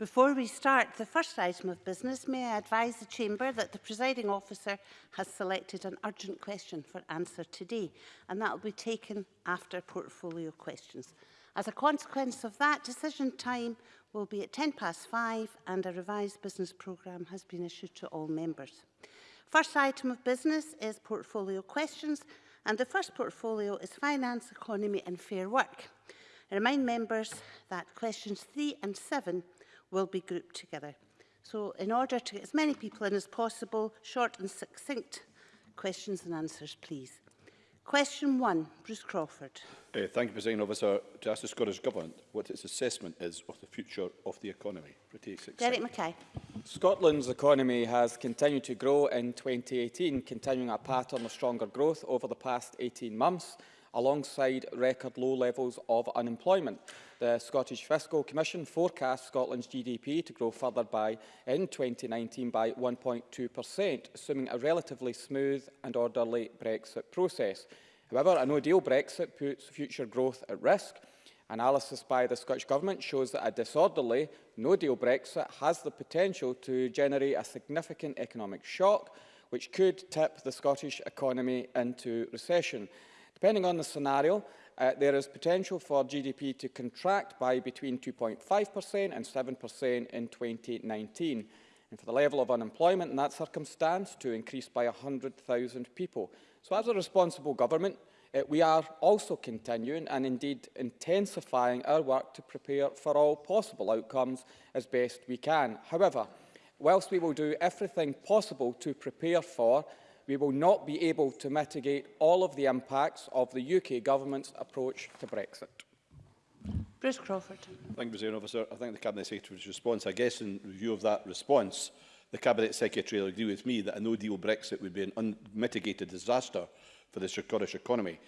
Before we start the first item of business, may I advise the Chamber that the presiding officer has selected an urgent question for answer today, and that will be taken after portfolio questions. As a consequence of that, decision time will be at 10 past five, and a revised business programme has been issued to all members. First item of business is portfolio questions, and the first portfolio is finance, economy and fair work. I remind members that questions three and seven will be grouped together. So in order to get as many people in as possible, short and succinct questions and answers, please. Question one, Bruce Crawford. Uh, thank you, President Officer. To ask the Scottish Government what its assessment is of the future of the economy. Derek Mackay. Scotland's economy has continued to grow in 2018, continuing a pattern of stronger growth over the past 18 months. alongside record low levels of unemployment. The Scottish Fiscal Commission forecasts Scotland's GDP to grow further by in 2019 by 1.2%, assuming a relatively smooth and orderly Brexit process. However, a no-deal Brexit puts future growth at risk. Analysis by the Scottish Government shows that a disorderly, no-deal Brexit has the potential to generate a significant economic shock, which could tip the Scottish economy into recession. Depending on the scenario, uh, there is potential for GDP to contract by between 2.5% and 7% in 2019, and for the level of unemployment in that circumstance to increase by 100,000 people. So as a responsible government, uh, we are also continuing and indeed intensifying our work to prepare for all possible outcomes as best we can. However, whilst we will do everything possible to prepare for we will not be able to mitigate all of the impacts of the UK government's approach to Brexit. Bruce Crawford. Thank you, President Officer. I thank the Cabinet Secretary's response. I guess in review of that response, the Cabinet Secretary will agree with me that a no-deal Brexit would be an unmitigated disaster for the Scottish economy.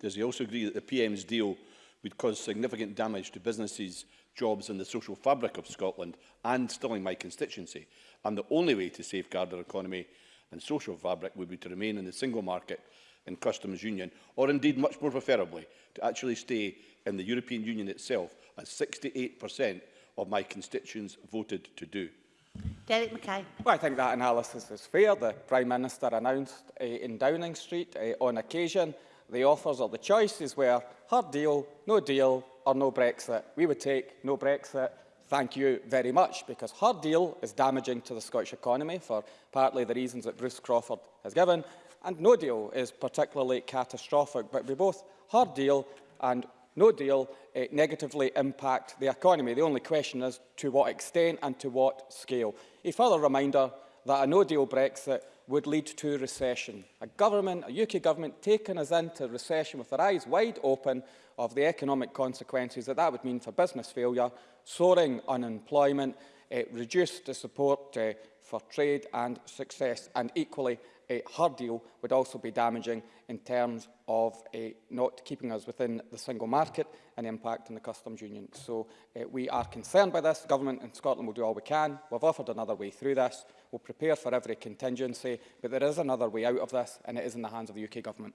Does he also agree that the PM's deal would cause significant damage to businesses, jobs and the social fabric of Scotland and stilling my constituency? And the only way to safeguard our economy and social fabric would be to remain in the single market and customs union, or indeed much more preferably to actually stay in the European Union itself, as 68% of my constituents voted to do. Derek Mackay. Well, I think that analysis is fair. The Prime Minister announced uh, in Downing Street uh, on occasion the offers or the choices were hard deal, no deal or no Brexit. We would take no Brexit thank you very much, because her deal is damaging to the Scottish economy for partly the reasons that Bruce Crawford has given, and no deal is particularly catastrophic, but we both her deal and no deal it eh, negatively impact the economy. The only question is to what extent and to what scale. A further reminder that a no-deal Brexit would lead to recession. A government, a UK government, taking us into recession with their eyes wide open of the economic consequences that that would mean for business failure, soaring unemployment, uh, reduce the support uh, for trade and success, and equally uh, her deal would also be damaging in terms of uh, not keeping us within the single market and impact on the customs union. So uh, we are concerned by this. government in Scotland will do all we can. We've offered another way through this. We'll prepare for every contingency, but there is another way out of this, and it is in the hands of the UK government.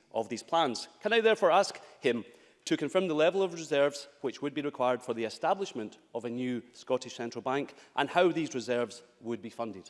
of these plans. Can I therefore ask him to confirm the level of reserves which would be required for the establishment of a new Scottish Central Bank and how these reserves would be funded.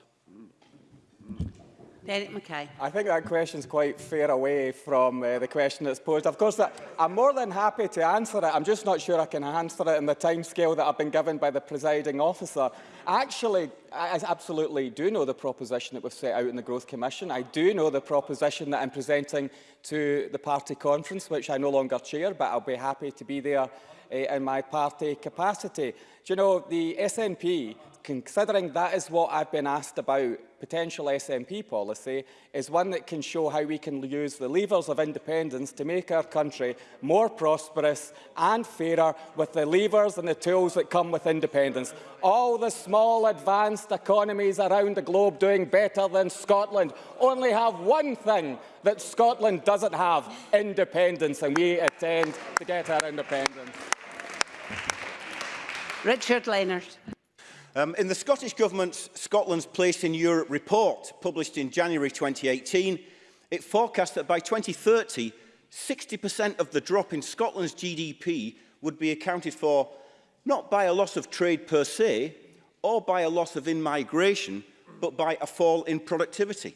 Derek Mackay. I think that question is quite fair away from uh, the question that's posed. Of course, I'm more than happy to answer it. I'm just not sure I can answer it in the timescale that I've been given by the presiding officer. Actually, I absolutely do know the proposition that we've set out in the Growth Commission. I do know the proposition that I'm presenting to the party conference, which I no longer chair, but I'll be happy to be there uh, in my party capacity. Do you know, the SNP considering that is what I've been asked about, potential SNP policy is one that can show how we can use the levers of independence to make our country more prosperous and fairer with the levers and the tools that come with independence. All the small advanced economies around the globe doing better than Scotland only have one thing that Scotland doesn't have, independence, and we intend to get our independence. Richard Leonard. Um, in the Scottish Government's Scotland's Place in Europe report, published in January 2018, it forecast that by 2030, 60% of the drop in Scotland's GDP would be accounted for not by a loss of trade per se, or by a loss of in-migration, but by a fall in productivity.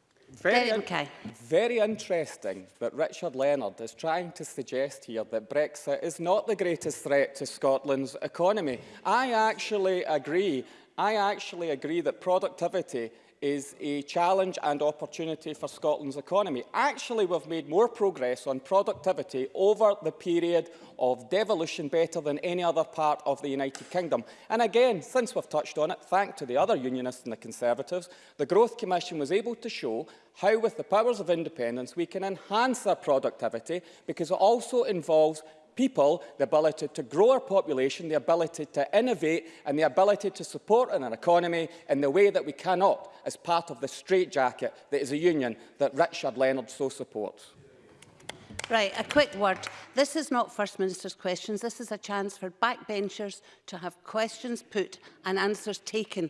Very, okay. very interesting that Richard Leonard is trying to suggest here that Brexit is not the greatest threat to Scotland's economy. I actually agree. I actually agree that productivity is a challenge and opportunity for Scotland's economy. Actually, we've made more progress on productivity over the period of devolution better than any other part of the United Kingdom. And again, since we've touched on it, thanks to the other unionists and the Conservatives, the Growth Commission was able to show how, with the powers of independence, we can enhance our productivity because it also involves people the ability to grow our population, the ability to innovate and the ability to support an our economy in the way that we cannot as part of the straitjacket that is a union that Richard Leonard so supports. Right, a quick word. This is not First Minister's questions. This is a chance for backbenchers to have questions put and answers taken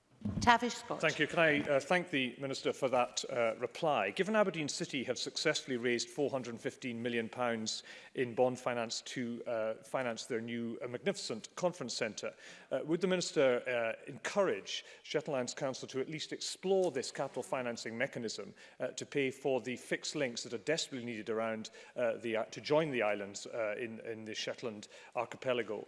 Tavish Scott. Thank you. Can I uh, thank the Minister for that uh, reply? Given Aberdeen City have successfully raised £415 million pounds in bond finance to uh, finance their new uh, magnificent conference centre, uh, would the Minister uh, encourage Shetlands Council to at least explore this capital financing mechanism uh, to pay for the fixed links that are desperately needed around uh, the, uh, to join the islands uh, in, in the Shetland archipelago,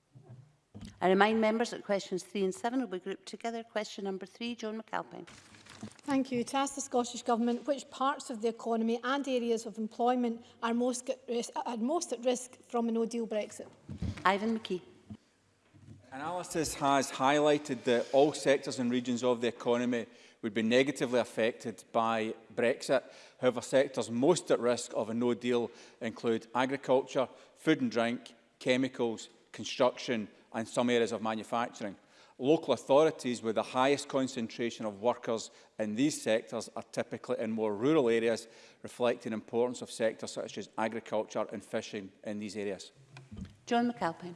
I remind members that questions three and seven will be grouped together. Question number three, Joan McAlpine. Thank you. To ask the Scottish Government which parts of the economy and areas of employment are most at risk, are most at risk from a no-deal Brexit. Ivan McKee. Analysis has highlighted that all sectors and regions of the economy would be negatively affected by Brexit. However, sectors most at risk of a no-deal include agriculture, food and drink, chemicals, construction and some areas of manufacturing. Local authorities with the highest concentration of workers in these sectors are typically in more rural areas, reflecting importance of sectors such as agriculture and fishing in these areas. John McAlpine.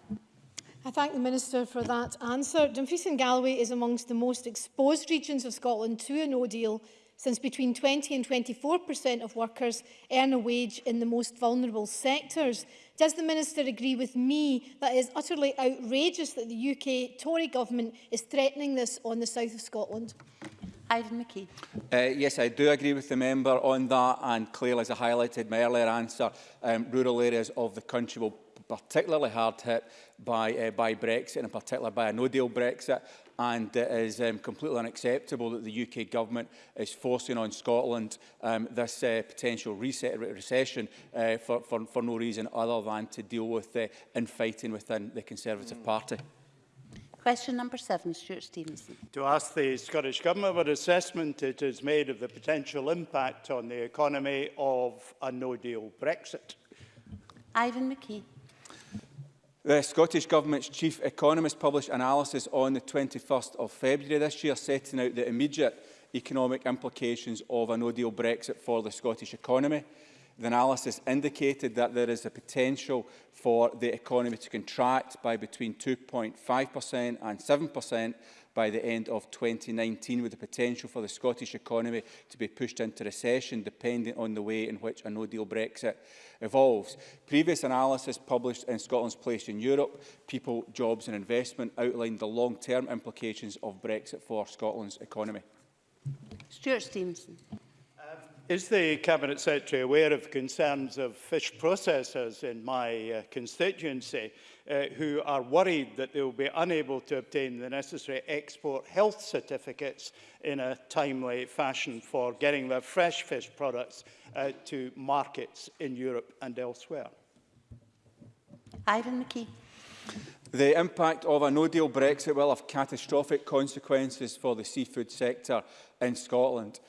I thank the Minister for that answer. Dumfries and Galloway is amongst the most exposed regions of Scotland to a no deal since between 20 and 24% of workers earn a wage in the most vulnerable sectors. Does the Minister agree with me that it is utterly outrageous that the UK Tory government is threatening this on the south of Scotland? Ivan McKee. Uh, yes, I do agree with the member on that and clearly, as I highlighted my earlier answer, um, rural areas of the country will particularly hard hit by, uh, by Brexit and particularly by a no-deal Brexit and it is um, completely unacceptable that the UK government is forcing on Scotland um, this uh, potential reset, recession uh, for, for, for no reason other than to deal with the uh, infighting within the Conservative mm. Party. Question number seven, Stuart Stevenson. To ask the Scottish Government what assessment it has made of the potential impact on the economy of a no-deal Brexit. Ivan McKee. The Scottish Government's chief economist published analysis on the 21st of February this year, setting out the immediate economic implications of a no-deal Brexit for the Scottish economy. The analysis indicated that there is a potential for the economy to contract by between 2.5% and 7% by the end of 2019, with the potential for the Scottish economy to be pushed into recession, depending on the way in which a no-deal Brexit evolves. Previous analysis published in Scotland's Place in Europe, People, Jobs and Investment, outlined the long-term implications of Brexit for Scotland's economy. Stuart Stevenson. Is the Cabinet Secretary aware of concerns of fish processors in my uh, constituency uh, who are worried that they will be unable to obtain the necessary export health certificates in a timely fashion for getting their fresh fish products uh, to markets in Europe and elsewhere? Ivan McKee. The impact of a no-deal Brexit will have catastrophic consequences for the seafood sector in Scotland.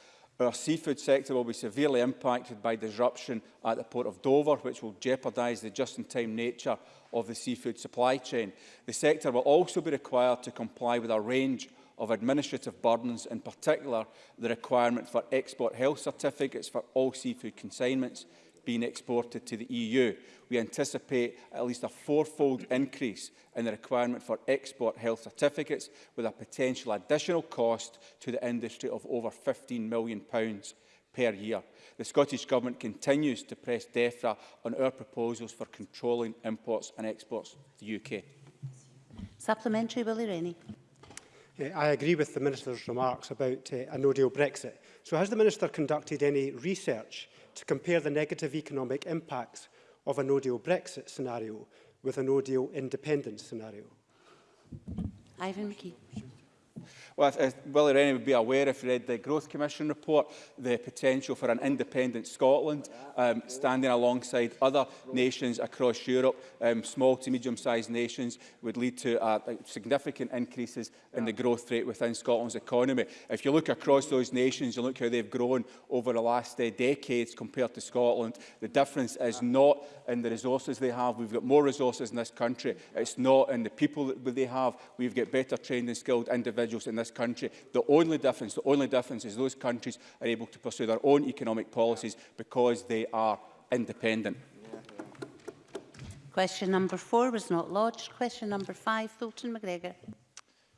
but our seafood sector will be severely impacted by disruption at the port of Dover, which will jeopardise the just-in-time nature of the seafood supply chain. The sector will also be required to comply with a range of administrative burdens, in particular the requirement for export health certificates for all seafood consignments, being exported to the EU. We anticipate at least a fourfold increase in the requirement for export health certificates with a potential additional cost to the industry of over £15 million pounds per year. The Scottish Government continues to press DEFRA on our proposals for controlling imports and exports to the UK. Supplementary, Willie Rennie. Uh, I agree with the Minister's remarks about uh, a no-deal Brexit. So has the Minister conducted any research to compare the negative economic impacts of a no-deal Brexit scenario with a no-deal independence scenario? Ivan McKee. Well, if, Rennie would be aware, if he read the Growth Commission report, the potential for an independent Scotland um, standing alongside other nations across Europe, um, small to medium-sized nations, would lead to uh, significant increases in the growth rate within Scotland's economy. If you look across those nations, you look how they've grown over the last uh, decades compared to Scotland, the difference is not in the resources they have. We've got more resources in this country. It's not in the people that they have. We've got better trained and skilled individuals in this this country. The only difference, the only difference is those countries are able to pursue their own economic policies because they are independent. Question number four was not lodged. Question number five, Fulton McGregor.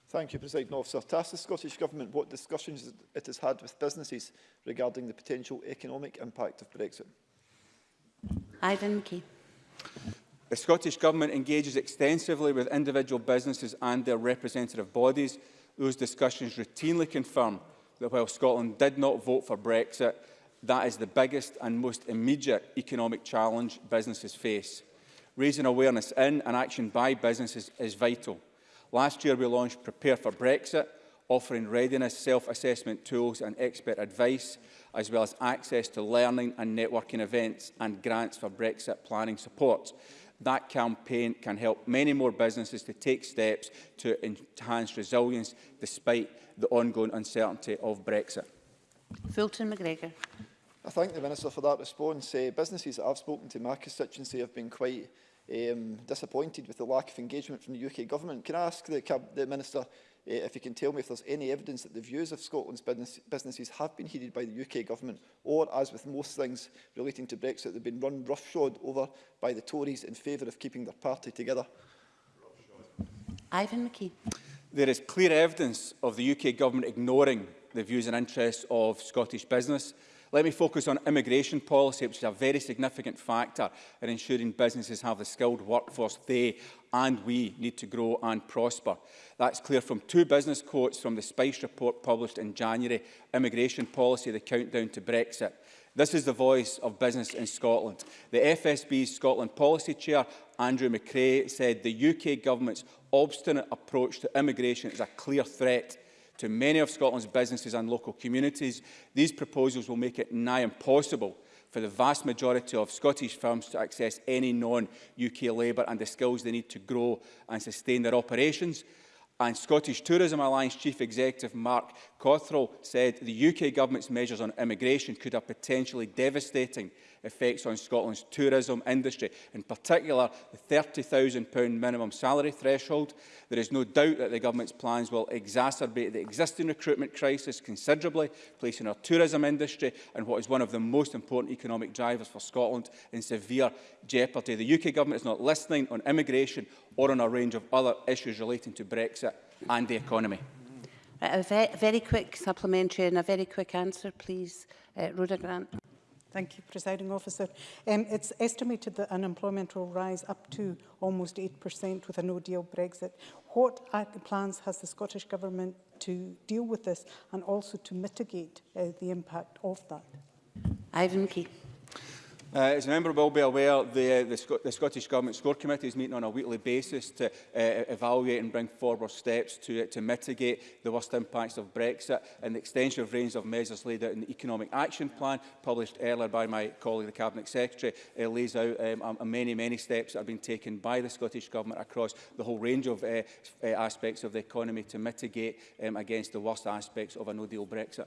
Thank you, President Officer. To ask the Scottish Government what discussions it has had with businesses regarding the potential economic impact of Brexit. Ivan McKee. The Scottish Government engages extensively with individual businesses and their representative bodies those discussions routinely confirm that while Scotland did not vote for Brexit, that is the biggest and most immediate economic challenge businesses face. Raising awareness in and action by businesses is vital. Last year we launched Prepare for Brexit, offering readiness, self-assessment tools and expert advice, as well as access to learning and networking events and grants for Brexit planning support. That campaign can help many more businesses to take steps to enhance resilience despite the ongoing uncertainty of Brexit. Fulton McGregor. I thank the Minister for that response. Uh, businesses that I've spoken to in my constituency have been quite um, disappointed with the lack of engagement from the UK Government. Can I ask the, the Minister Eh, if you can tell me if there's any evidence that the views of Scotland's business, businesses have been heeded by the UK government, or, as with most things relating to Brexit, they've been run roughshod over by the Tories in favour of keeping their party together. Ivan McKee. There is clear evidence of the UK government ignoring the views and interests of Scottish business. Let me focus on immigration policy, which is a very significant factor in ensuring businesses have the skilled workforce they and we need to grow and prosper. That's clear from two business quotes from the SPICE report published in January, Immigration Policy, the Countdown to Brexit. This is the voice of business in Scotland. The FSB's Scotland Policy Chair, Andrew McRae, said the UK government's obstinate approach to immigration is a clear threat to many of Scotland's businesses and local communities, these proposals will make it nigh impossible for the vast majority of Scottish firms to access any non-UK labour and the skills they need to grow and sustain their operations and Scottish Tourism Alliance Chief Executive Mark Cottrell said the UK government's measures on immigration could have potentially devastating effects on Scotland's tourism industry, in particular the £30,000 minimum salary threshold. There is no doubt that the government's plans will exacerbate the existing recruitment crisis considerably, placing our tourism industry and what is one of the most important economic drivers for Scotland in severe jeopardy. The UK government is not listening on immigration or on a range of other issues relating to Brexit and the economy. a ve very quick supplementary and a very quick answer, please. Uh, Rhoda Grant. Thank you, Presiding Officer. Um, it's estimated that unemployment will rise up to almost 8% with a no-deal Brexit. What plans has the Scottish Government to deal with this and also to mitigate uh, the impact of that? Ivan Key. Uh, as a member will be aware, the, uh, the, Sc the Scottish Government Score Committee is meeting on a weekly basis to uh, evaluate and bring forward steps to, to mitigate the worst impacts of Brexit and the extensive range of measures laid out in the Economic Action Plan, published earlier by my colleague, the Cabinet Secretary, uh, lays out um, um, many, many steps that have been taken by the Scottish Government across the whole range of uh, uh, aspects of the economy to mitigate um, against the worst aspects of a no-deal Brexit.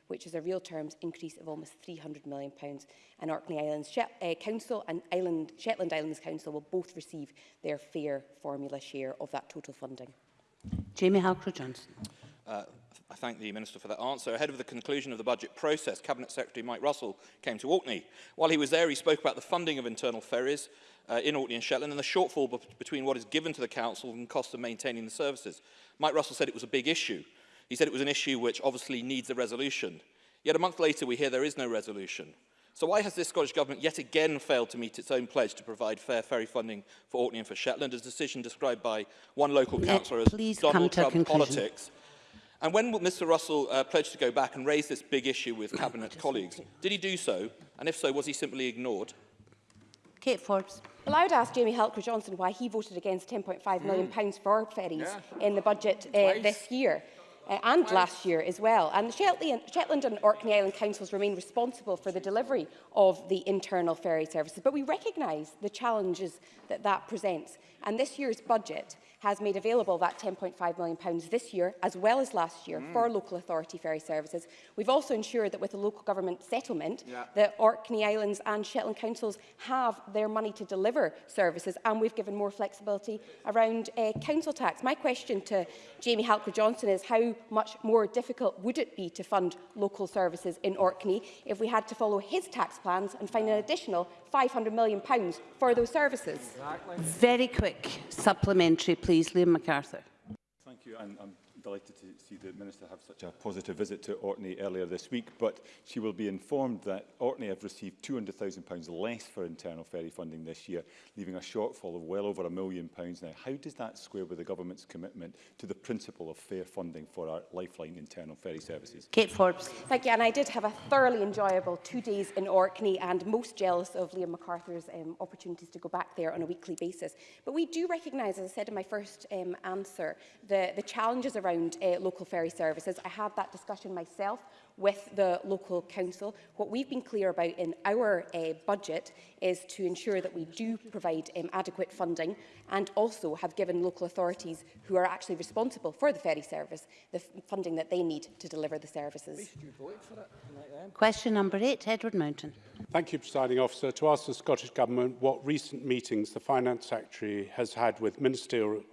which is a real terms increase of almost £300 million. And Orkney Islands She uh, eh, Council and Island, Shetland Islands Council will both receive their fair formula share of that total funding. Jamie Halcrow-Johnson. Uh, I thank the Minister for that answer. Ahead of the conclusion of the budget process, Cabinet Secretary Mike Russell came to Orkney. While he was there, he spoke about the funding of internal ferries uh, in Orkney and Shetland and the shortfall between what is given to the council and the cost of maintaining the services. Mike Russell said it was a big issue. He said it was an issue which obviously needs a resolution. Yet a month later, we hear there is no resolution. So why has this Scottish Government yet again failed to meet its own pledge to provide fair ferry funding for Orkney and for Shetland, a decision described by one local councillor as Donald Trump politics, And when Mr Russell uh, pledged to go back and raise this big issue with Cabinet colleagues, did he do so? And if so, was he simply ignored? Kate Forbes. Well, I would ask Jamie Halker Johnson why he voted against £10.5 million mm. pounds for ferries yeah. in the budget uh, this year. Uh, and last year as well. And Shetland, Shetland and Orkney Island councils remain responsible for the delivery of the internal ferry services. But we recognise the challenges that that presents. And this year's budget has made available that £10.5 million this year, as well as last year, mm. for local authority ferry services. We've also ensured that with the local government settlement, yeah. the Orkney Islands and Shetland councils have their money to deliver services, and we've given more flexibility around uh, council tax. My question to Jamie Halker-Johnson is how much more difficult would it be to fund local services in Orkney if we had to follow his tax plans and find an additional 500 million pounds for those services. Exactly. Very quick supplementary, please. Liam MacArthur. Thank you. And, um delighted to see the Minister have such a positive visit to Orkney earlier this week, but she will be informed that Orkney have received £200,000 less for internal ferry funding this year, leaving a shortfall of well over a million pounds now. How does that square with the government's commitment to the principle of fair funding for our lifeline internal ferry services? Kate Forbes. Thank you, and I did have a thoroughly enjoyable two days in Orkney and most jealous of Liam MacArthur's um, opportunities to go back there on a weekly basis. But we do recognise, as I said in my first um, answer, the, the challenges around around uh, local ferry services. I had that discussion myself with the local council. What we've been clear about in our uh, budget is to ensure that we do provide um, adequate funding and also have given local authorities who are actually responsible for the ferry service the funding that they need to deliver the services. Um? Question number eight, Edward Mountain. Thank you, Presiding Officer. To ask the Scottish Government what recent meetings the Finance Secretary has had with ministerial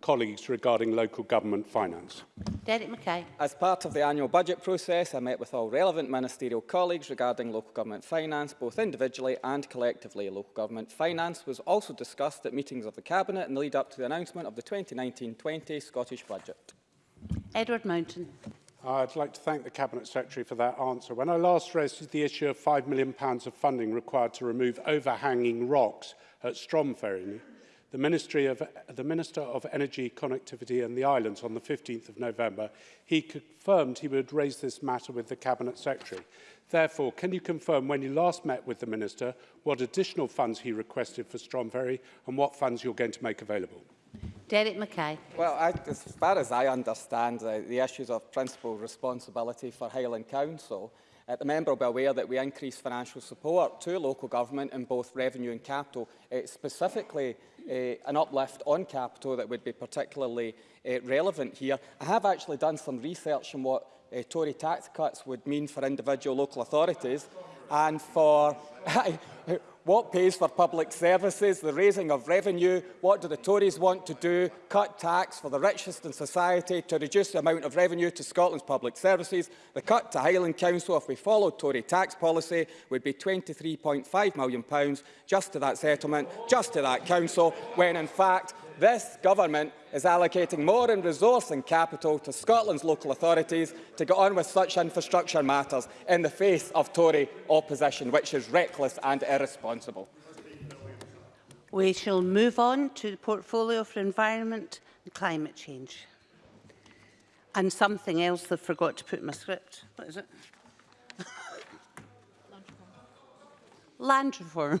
colleagues regarding local government finance. Derek Mackay. As part of the annual budget process, I met with all relevant ministerial colleagues regarding local government finance, both individually and collectively. Local government finance was also discussed at meetings of the Cabinet in the lead up to the announcement of the 2019-20 Scottish budget. Edward Mountain. I'd like to thank the Cabinet Secretary for that answer. When I last raised the issue of £5 million of funding required to remove overhanging rocks at Stromferry, the, Ministry of, the Minister of Energy, Connectivity and the Islands on the 15th of November, he confirmed he would raise this matter with the Cabinet Secretary. Therefore, can you confirm when you last met with the Minister what additional funds he requested for Stromferry and what funds you're going to make available? David Mackay. Well, I, as far as I understand uh, the issues of principal responsibility for Highland Council, uh, the member will be aware that we increased financial support to local government in both revenue and capital, uh, specifically Eh, an uplift on capital that would be particularly eh, relevant here. I have actually done some research on what eh, Tory tax cuts would mean for individual local authorities and for What pays for public services, the raising of revenue? What do the Tories want to do? Cut tax for the richest in society to reduce the amount of revenue to Scotland's public services. The cut to Highland Council, if we followed Tory tax policy, would be £23.5 million just to that settlement, just to that council, when in fact this government is allocating more in resource and capital to Scotland's local authorities to get on with such infrastructure matters in the face of Tory opposition, which is reckless and irresponsible. We shall move on to the portfolio for environment and climate change. And something else I forgot to put in my script. What is it? Land reform. Land reform.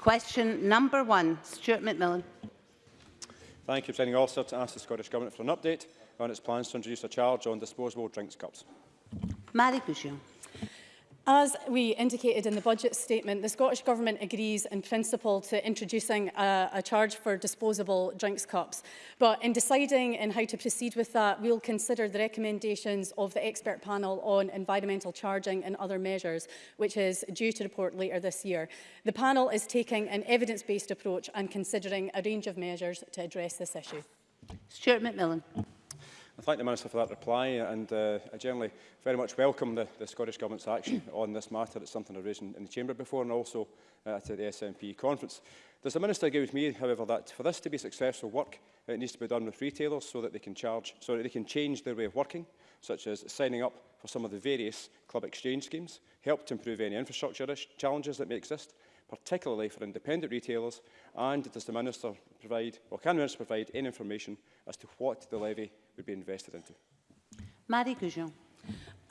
question number one. Stuart McMillan. Thank you, Presiding Officer, to ask the Scottish Government for an update on its plans to introduce a charge on disposable drinks cups. Marie Goujon. As we indicated in the budget statement, the Scottish Government agrees in principle to introducing a, a charge for disposable drinks cups. But in deciding in how to proceed with that, we'll consider the recommendations of the expert panel on environmental charging and other measures, which is due to report later this year. The panel is taking an evidence-based approach and considering a range of measures to address this issue. Stuart McMillan. I thank the Minister for that reply and uh, I generally very much welcome the, the Scottish Government's action on this matter. It's something I've raised in, in the Chamber before and also uh, at the SNP conference. Does the Minister agree with me, however, that for this to be successful work, it needs to be done with retailers so that they can charge, so that they can change their way of working, such as signing up for some of the various club exchange schemes, help to improve any infrastructure challenges that may exist, particularly for independent retailers, and does the Minister provide, or can the Minister provide any information as to what the levy would be invested into. Marie Goujon.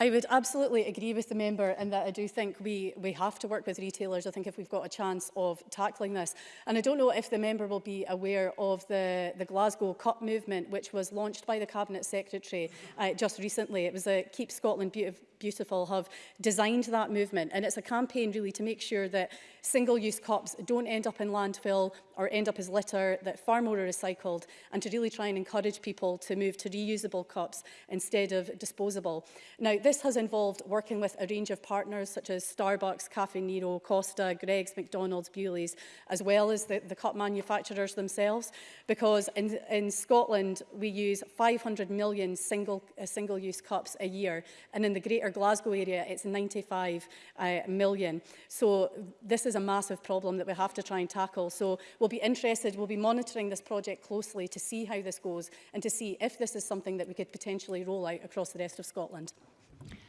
I would absolutely agree with the member in that I do think we, we have to work with retailers, I think, if we've got a chance of tackling this. And I don't know if the member will be aware of the, the Glasgow Cup movement, which was launched by the Cabinet Secretary uh, just recently. It was a Keep Scotland Beautiful Beautiful have designed that movement. And it's a campaign really to make sure that single-use cups don't end up in landfill or end up as litter, that far more are recycled, and to really try and encourage people to move to reusable cups instead of disposable. Now, this has involved working with a range of partners such as Starbucks, Cafe Nero, Costa, Greggs, McDonald's, Bewley's, as well as the, the cup manufacturers themselves, because in, in Scotland, we use 500 million uh, single-use uh, single cups a year, and in the greater Greater Glasgow area, it's 95 uh, million. So this is a massive problem that we have to try and tackle. So we'll be interested, we'll be monitoring this project closely to see how this goes and to see if this is something that we could potentially roll out across the rest of Scotland.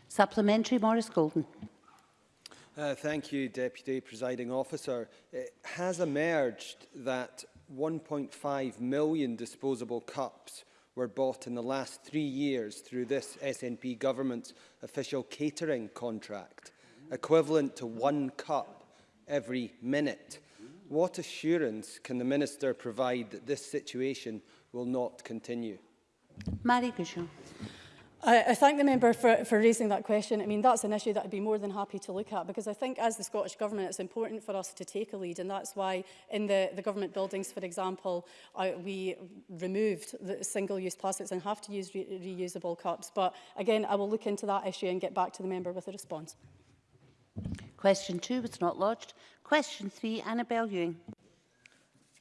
Supplementary, Maurice Golden. Uh, thank you, Deputy Presiding Officer. It has emerged that 1.5 million disposable cups were bought in the last three years through this SNP government's official catering contract, equivalent to one cup every minute. What assurance can the Minister provide that this situation will not continue? Marie Gouchon. I, I thank the member for, for raising that question. I mean, that's an issue that I'd be more than happy to look at because I think as the Scottish Government, it's important for us to take a lead and that's why in the, the government buildings, for example, I, we removed the single-use plastics and have to use re reusable cups. But again, I will look into that issue and get back to the member with a response. Question two was not lodged. Question three, Annabel Ewing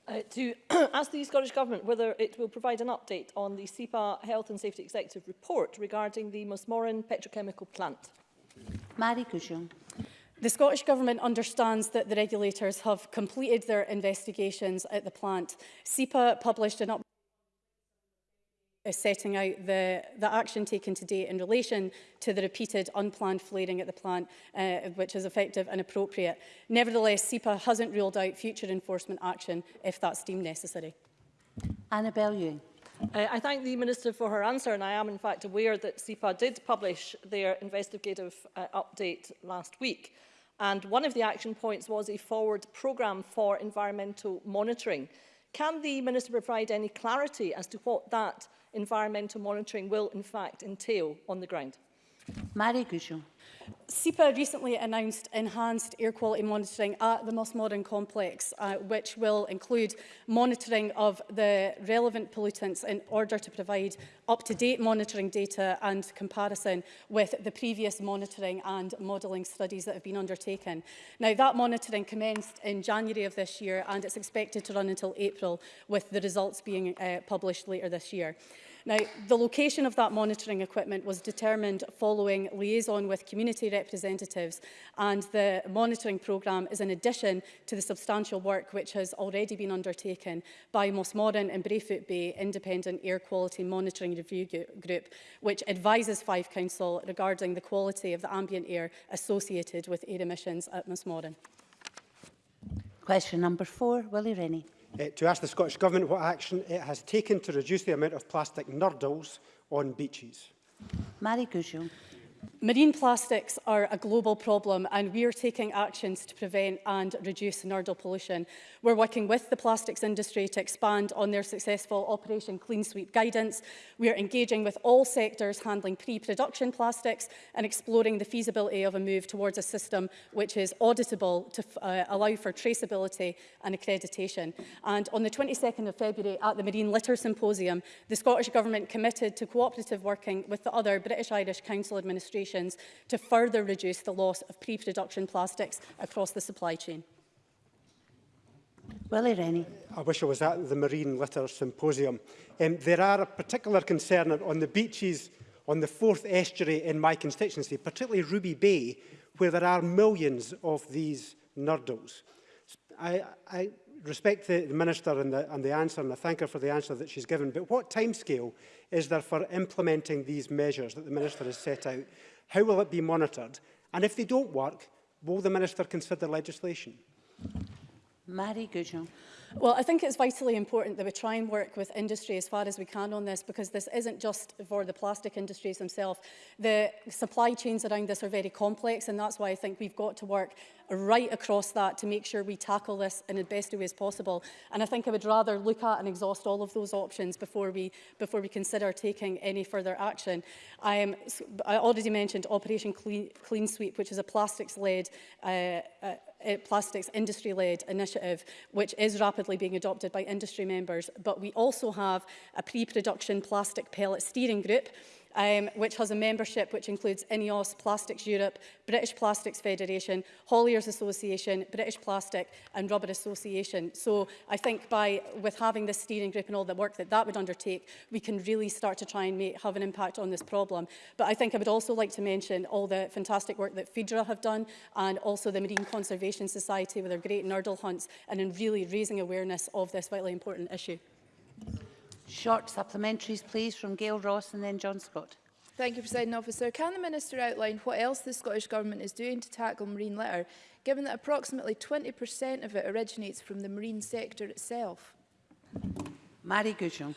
uh, to ask the Scottish Government whether it will provide an update on the SEPA Health and Safety Executive Report regarding the Musmorin petrochemical plant. Mary Cushion. The Scottish Government understands that the regulators have completed their investigations at the plant. SEPA published an update is setting out the, the action taken to date in relation to the repeated unplanned flaring at the plant, uh, which is effective and appropriate. Nevertheless, SEPA hasn't ruled out future enforcement action if that's deemed necessary. Annabelle Ewing. Uh, I thank the Minister for her answer and I am in fact aware that SEPA did publish their investigative uh, update last week. And one of the action points was a forward programme for environmental monitoring. Can the Minister provide any clarity as to what that environmental monitoring will in fact entail on the ground. Mary Gujon. SEPA recently announced enhanced air quality monitoring at the Modern complex, uh, which will include monitoring of the relevant pollutants in order to provide up-to-date monitoring data and comparison with the previous monitoring and modelling studies that have been undertaken. Now, that monitoring commenced in January of this year and it's expected to run until April, with the results being uh, published later this year. Now, the location of that monitoring equipment was determined following liaison with community representatives and the monitoring programme is in addition to the substantial work which has already been undertaken by Moran and Brayfoot Bay Independent Air Quality Monitoring Review Group, which advises Fife Council regarding the quality of the ambient air associated with air emissions at Moran. Question number four, Willie Rennie uh, to ask the Scottish Government what action it has taken to reduce the amount of plastic nurdles on beaches. Mary Cushill. Marine plastics are a global problem and we are taking actions to prevent and reduce nurdle pollution. We're working with the plastics industry to expand on their successful Operation Clean Sweep guidance. We are engaging with all sectors handling pre-production plastics and exploring the feasibility of a move towards a system which is auditable to uh, allow for traceability and accreditation. And on the 22nd of February at the Marine Litter Symposium, the Scottish Government committed to cooperative working with the other British-Irish Council administration demonstrations to further reduce the loss of pre-production plastics across the supply chain. Willie Rennie. I wish I was at the Marine Litter Symposium. Um, there are a particular concern on the beaches on the fourth estuary in my constituency, particularly Ruby Bay, where there are millions of these nurdles. I, I respect the, the Minister and the, and the answer, and I thank her for the answer that she's given, but what timescale is there for implementing these measures that the Minister has set out? How will it be monitored? And if they don't work, will the Minister consider legislation? Mary Goujon. Well, I think it's vitally important that we try and work with industry as far as we can on this because this isn't just for the plastic industries themselves. The supply chains around this are very complex and that's why I think we've got to work right across that to make sure we tackle this in the best way as possible. And I think I would rather look at and exhaust all of those options before we, before we consider taking any further action. I, am, I already mentioned Operation Clean, Clean Sweep, which is a plastics-led uh, uh, plastics industry-led initiative, which is rapidly being adopted by industry members. But we also have a pre-production plastic pellet steering group, um, which has a membership which includes INEOS, Plastics Europe, British Plastics Federation, Hauliers Association, British Plastic and Rubber Association. So I think by with having this steering group and all the work that that would undertake, we can really start to try and make, have an impact on this problem. But I think I would also like to mention all the fantastic work that FIDRA have done and also the Marine Conservation Society with their great nurdle hunts and in really raising awareness of this vitally important issue. Short supplementaries, please, from Gail Ross and then John Scott. Thank you, President Officer. Can the Minister outline what else the Scottish Government is doing to tackle marine litter, given that approximately 20% of it originates from the marine sector itself? Mary Gujon.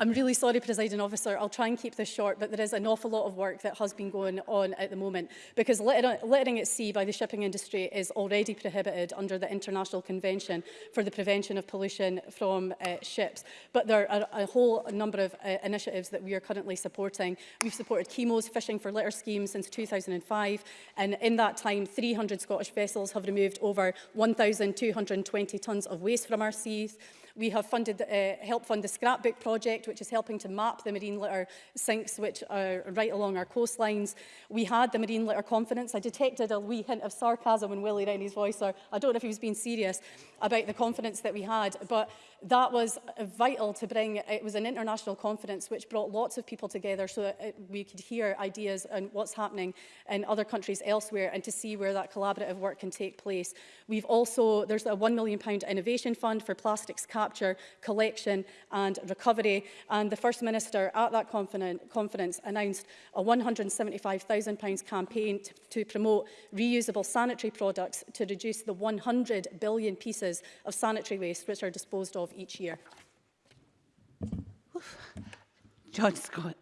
I'm really sorry, presiding officer, I'll try and keep this short, but there is an awful lot of work that has been going on at the moment because litter littering at sea by the shipping industry is already prohibited under the International Convention for the Prevention of Pollution from uh, Ships. But there are a whole number of uh, initiatives that we are currently supporting. We've supported Chemo's Fishing for Litter scheme since 2005, and in that time, 300 Scottish vessels have removed over 1,220 tons of waste from our seas. We have funded, uh, helped fund the Scrapbook Project, which is helping to map the marine litter sinks which are right along our coastlines. We had the Marine Litter confidence. I detected a wee hint of sarcasm in Willie Rennie's voice, or I don't know if he was being serious about the confidence that we had, but that was vital to bring, it was an international conference which brought lots of people together so that uh, we could hear ideas on what's happening in other countries elsewhere and to see where that collaborative work can take place. We've also, there's a £1 million innovation fund for plastics capture, collection and recovery and the First Minister at that conference announced a £175,000 campaign to, to promote reusable sanitary products to reduce the 100 billion pieces of sanitary waste which are disposed of each year. John Scott.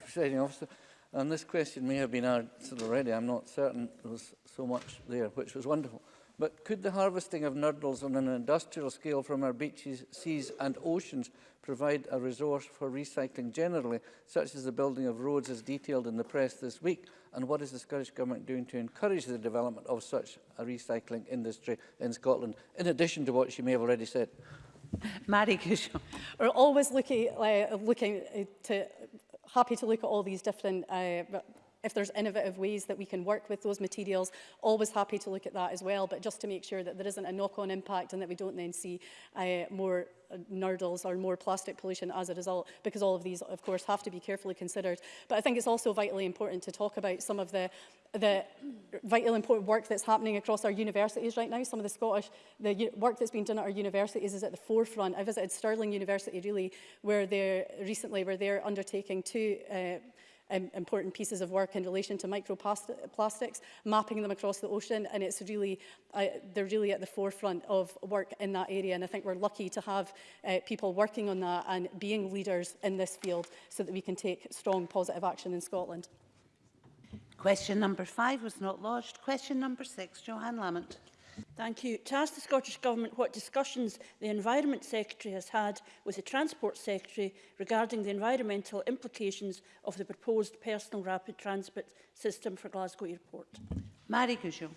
Presiding officer, and this question may have been answered already, I'm not certain there was so much there, which was wonderful. But could the harvesting of nurdles on an industrial scale from our beaches, seas and oceans provide a resource for recycling generally, such as the building of roads as detailed in the press this week? And what is the Scottish Government doing to encourage the development of such a recycling industry in Scotland, in addition to what she may have already said? Mary Cushon. We're always looking, uh, looking to, happy to look at all these different uh, if there's innovative ways that we can work with those materials, always happy to look at that as well, but just to make sure that there isn't a knock-on impact and that we don't then see uh, more uh, nurdles or more plastic pollution as a result, because all of these, of course, have to be carefully considered. But I think it's also vitally important to talk about some of the, the vital important work that's happening across our universities right now. Some of the Scottish, the work that's been done at our universities is at the forefront. I visited Stirling University, really, where they're recently, where they're undertaking two uh, um, important pieces of work in relation to microplastics, mapping them across the ocean, and it's really, uh, they're really at the forefront of work in that area. And I think we're lucky to have uh, people working on that and being leaders in this field so that we can take strong positive action in Scotland. Question number five was not lodged. Question number six, Johan Lamont. Thank you. To ask the Scottish Government what discussions the Environment Secretary has had with the Transport Secretary regarding the environmental implications of the proposed personal rapid transit system for Glasgow Airport. Mary Cushel.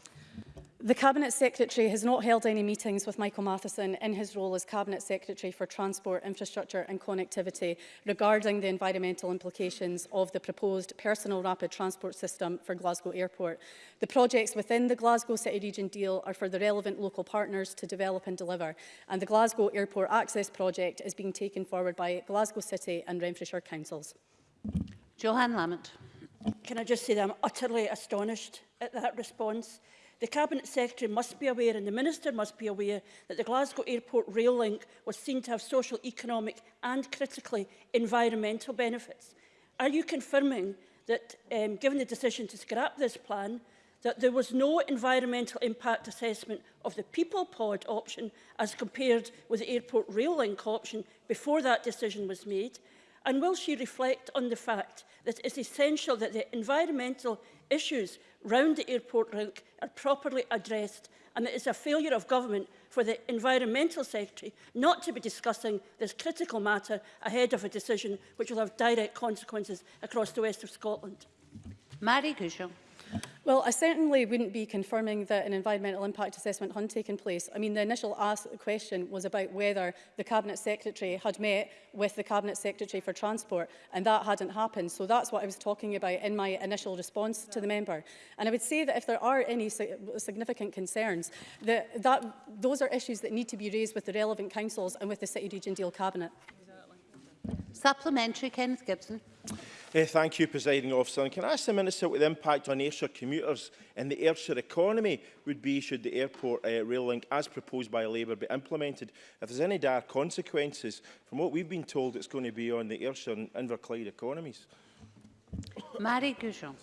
The Cabinet Secretary has not held any meetings with Michael Matheson in his role as Cabinet Secretary for Transport, Infrastructure and Connectivity regarding the environmental implications of the proposed personal rapid transport system for Glasgow Airport. The projects within the Glasgow City Region deal are for the relevant local partners to develop and deliver and the Glasgow Airport Access Project is being taken forward by Glasgow City and Renfrewshire Councils. Johan Lamont. Can I just say that I'm utterly astonished at that response. The Cabinet Secretary must be aware and the Minister must be aware that the Glasgow Airport rail link was seen to have social, economic and critically environmental benefits. Are you confirming that, um, given the decision to scrap this plan, that there was no environmental impact assessment of the people pod option as compared with the airport rail link option before that decision was made? And will she reflect on the fact that it is essential that the environmental issues round the airport link are properly addressed and it is a failure of government for the Environmental Secretary not to be discussing this critical matter ahead of a decision which will have direct consequences across the west of Scotland. Mary Cushel. Well, I certainly wouldn't be confirming that an environmental impact assessment had taken place. I mean, the initial ask question was about whether the Cabinet Secretary had met with the Cabinet Secretary for Transport, and that hadn't happened. So that's what I was talking about in my initial response to the member. And I would say that if there are any significant concerns, that, that those are issues that need to be raised with the relevant councils and with the City Region Deal Cabinet. Supplementary, Kenneth Gibson. Uh, thank you, Presiding Officer. And can I ask the Minister what the impact on Ayrshire commuters and the Ayrshire economy would be should the airport uh, rail link, as proposed by Labour, be implemented? If there's any dire consequences, from what we've been told, it's going to be on the Ayrshire and Inverclyde economies. Marie Goujon.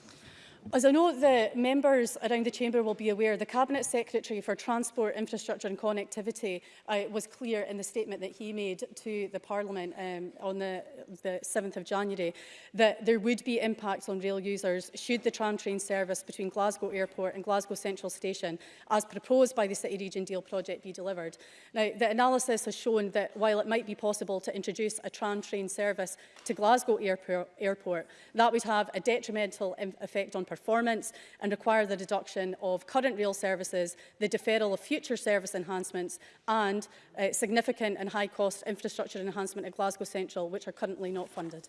As I know the members around the chamber will be aware, the Cabinet Secretary for Transport, Infrastructure and Connectivity uh, was clear in the statement that he made to the Parliament um, on the, the 7th of January that there would be impacts on rail users should the tram train service between Glasgow Airport and Glasgow Central Station, as proposed by the City Region Deal project, be delivered. Now, the analysis has shown that while it might be possible to introduce a tram train service to Glasgow Airport, airport that would have a detrimental effect on performance and require the deduction of current rail services, the deferral of future service enhancements and uh, significant and high-cost infrastructure enhancement at Glasgow Central, which are currently not funded.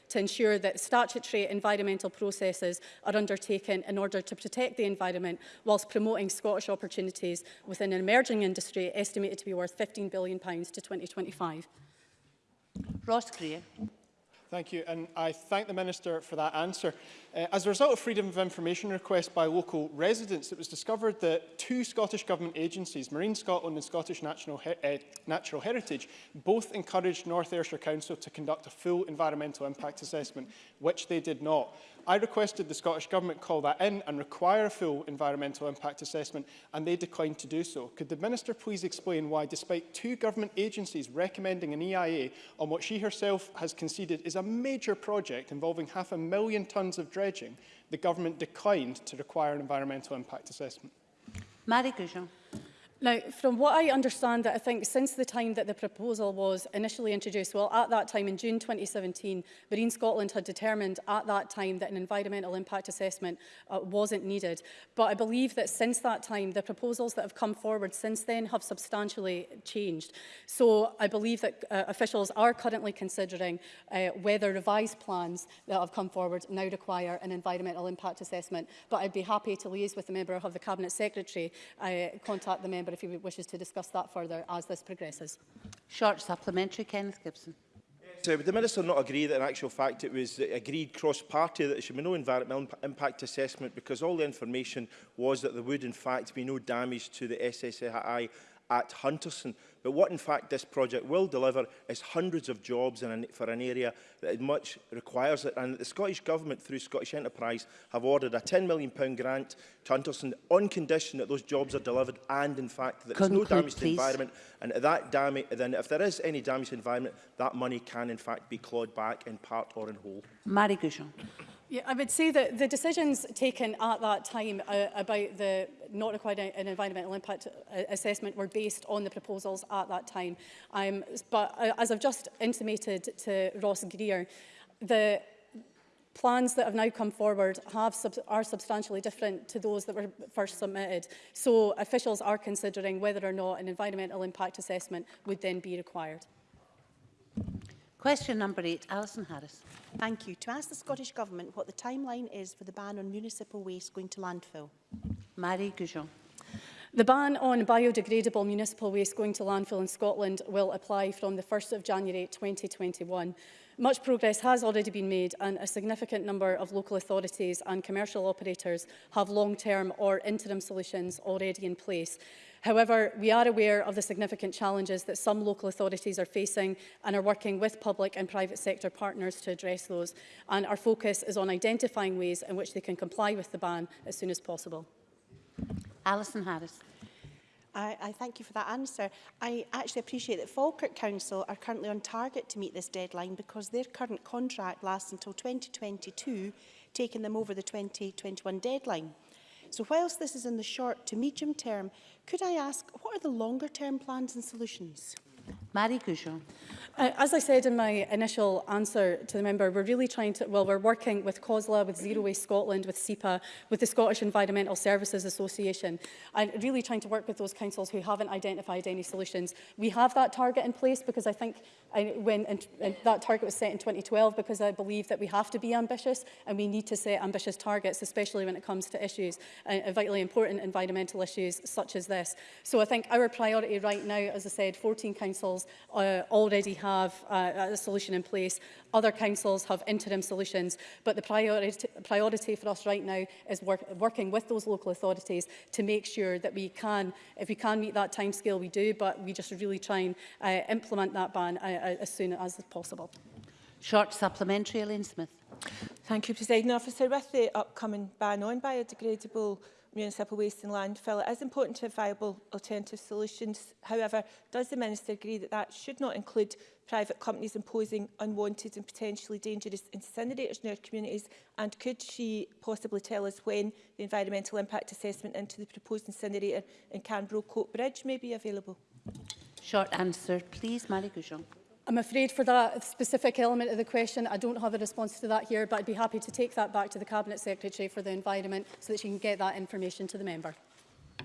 to ensure that statutory environmental processes are undertaken in order to protect the environment whilst promoting Scottish opportunities within an emerging industry estimated to be worth £15 billion to 2025. Ross Greer. Thank you, and I thank the Minister for that answer. Uh, as a result of freedom of information requests by local residents, it was discovered that two Scottish Government agencies, Marine Scotland and Scottish National He uh, Natural Heritage, both encouraged North Ayrshire Council to conduct a full environmental impact assessment, which they did not. I requested the Scottish Government call that in and require a full environmental impact assessment, and they declined to do so. Could the Minister please explain why, despite two government agencies recommending an EIA on what she herself has conceded is a major project involving half a million tonnes of dredging, the Government declined to require an environmental impact assessment? Marie Goujon. Now, from what I understand, I think since the time that the proposal was initially introduced, well, at that time in June 2017, Marine Scotland had determined at that time that an environmental impact assessment uh, wasn't needed. But I believe that since that time, the proposals that have come forward since then have substantially changed. So I believe that uh, officials are currently considering uh, whether revised plans that have come forward now require an environmental impact assessment. But I'd be happy to liaise with the member of the Cabinet Secretary, uh, contact the member member if he wishes to discuss that further as this progresses. Short supplementary, Kenneth Gibson. So would the Minister not agree that in actual fact it was agreed cross-party that there should be no environmental impact assessment because all the information was that there would in fact be no damage to the SSAI at Hunterson? But what in fact this project will deliver is hundreds of jobs an, for an area that much requires it. And the Scottish Government through Scottish Enterprise have ordered a £10 million grant to Hunterston on condition that those jobs are delivered and in fact that Conclude, there's no damage please. to the environment. And that damage, then if there is any damage to the environment, that money can in fact be clawed back in part or in whole. Marie Gouchon. Yeah, I would say that the decisions taken at that time uh, about the not requiring an environmental impact uh, assessment were based on the proposals at that time. Um, but uh, as I've just intimated to Ross Greer, the plans that have now come forward have sub are substantially different to those that were first submitted. So officials are considering whether or not an environmental impact assessment would then be required. Question number eight, Alison Harris. Thank you. To ask the Scottish Government what the timeline is for the ban on municipal waste going to landfill. Marie Goujon. The ban on biodegradable municipal waste going to landfill in Scotland will apply from the 1st of January 2021. Much progress has already been made and a significant number of local authorities and commercial operators have long-term or interim solutions already in place. However, we are aware of the significant challenges that some local authorities are facing and are working with public and private sector partners to address those. And our focus is on identifying ways in which they can comply with the ban as soon as possible. Alison Harris. I, I thank you for that answer. I actually appreciate that Falkirk Council are currently on target to meet this deadline because their current contract lasts until 2022, taking them over the 2021 deadline. So whilst this is in the short to medium term, could I ask what are the longer term plans and solutions? Marie Goujon. Uh, as I said in my initial answer to the member, we're really trying to, well, we're working with COSLA, with Zero Waste Scotland, with SEPA, with the Scottish Environmental Services Association, and really trying to work with those councils who haven't identified any solutions. We have that target in place because I think I, uh, when and, and that target was set in 2012 because I believe that we have to be ambitious and we need to set ambitious targets, especially when it comes to issues, uh, vitally important environmental issues such as this. So I think our priority right now, as I said, 14 councils councils uh, already have uh, a solution in place. Other councils have interim solutions, but the priority, priority for us right now is work, working with those local authorities to make sure that we can, if we can meet that timescale, we do, but we just really try and uh, implement that ban uh, uh as soon as possible. Short supplementary, Elaine Smith. Thank you, President. Officer. with the upcoming ban on biodegradable municipal waste and landfill. It is important to have viable alternative solutions. However, does the Minister agree that that should not include private companies imposing unwanted and potentially dangerous incinerators in our communities? And could she possibly tell us when the environmental impact assessment into the proposed incinerator in Canbro Coat Bridge may be available? Short answer, please, Marie Goujon. I'm afraid for that specific element of the question, I don't have a response to that here, but I'd be happy to take that back to the Cabinet Secretary for the Environment so that she can get that information to the member.